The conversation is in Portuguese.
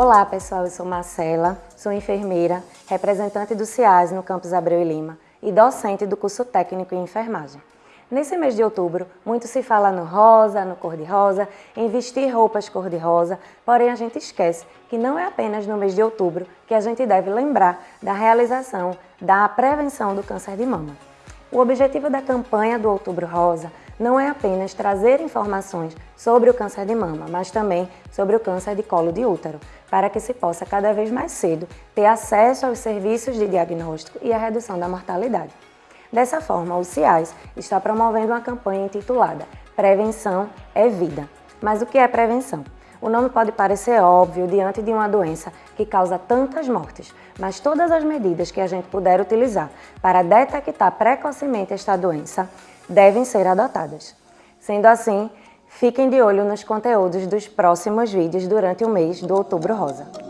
Olá pessoal, eu sou Marcela, sou enfermeira, representante do CIAS no campus Abreu e Lima e docente do curso técnico em enfermagem. Nesse mês de outubro, muito se fala no rosa, no cor-de-rosa, em vestir roupas cor-de-rosa, porém a gente esquece que não é apenas no mês de outubro que a gente deve lembrar da realização da prevenção do câncer de mama. O objetivo da campanha do Outubro Rosa não é apenas trazer informações sobre o câncer de mama, mas também sobre o câncer de colo de útero, para que se possa cada vez mais cedo ter acesso aos serviços de diagnóstico e a redução da mortalidade. Dessa forma, o CIAS está promovendo uma campanha intitulada Prevenção é Vida. Mas o que é prevenção? O nome pode parecer óbvio diante de uma doença que causa tantas mortes, mas todas as medidas que a gente puder utilizar para detectar precocemente esta doença devem ser adotadas. Sendo assim, fiquem de olho nos conteúdos dos próximos vídeos durante o mês do Outubro Rosa.